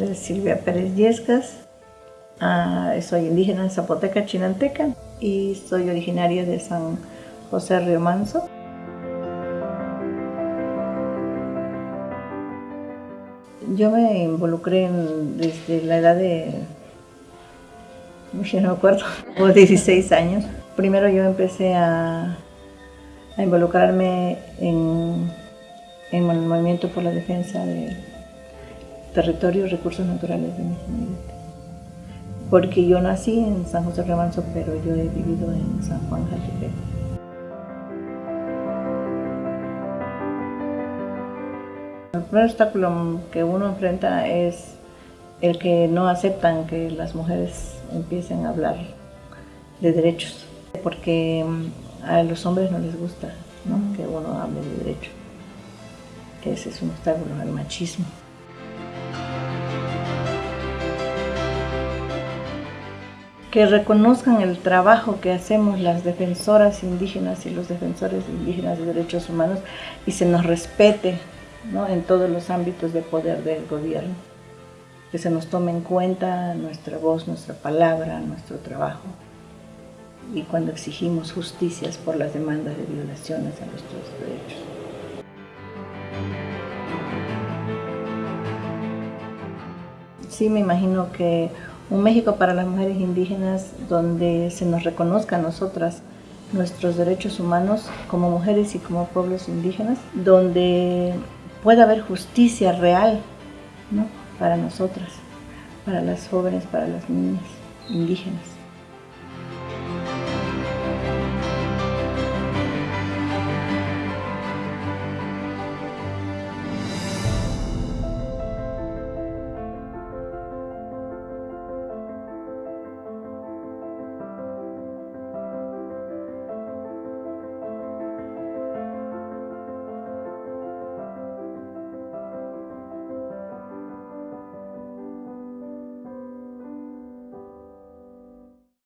nombre Silvia Pérez Yescas, ah, soy indígena Zapoteca, Chinanteca y soy originaria de San José Río Manso. Yo me involucré desde la edad de, no me acuerdo, como 16 años. Primero yo empecé a, involucrarme en, el movimiento por la defensa de territorios y recursos naturales de mi comunidad. Porque yo nací en San José Remanso, pero yo he vivido en San Juan Jaltepec. El primer obstáculo que uno enfrenta es el que no aceptan que las mujeres empiecen a hablar de derechos, porque mm, a los hombres no les gusta que uno hable de derechos. Ese es un obstáculo al machismo. Que reconozcan el trabajo que hacemos las defensoras indígenas y los defensores indígenas de derechos humanos y se nos respete en todos los ámbitos de poder del gobierno. Que se nos tome en cuenta nuestra voz, nuestra palabra, nuestro trabajo. Y cuando exigimos justicias por las demandas de violaciones a nuestros derechos. Sí, me imagino que un México para las mujeres indígenas donde se nos reconozca a nosotras nuestros derechos humanos como mujeres y como pueblos indígenas, donde pueda haber justicia real para nosotras, para las jóvenes, para las niñas indígenas.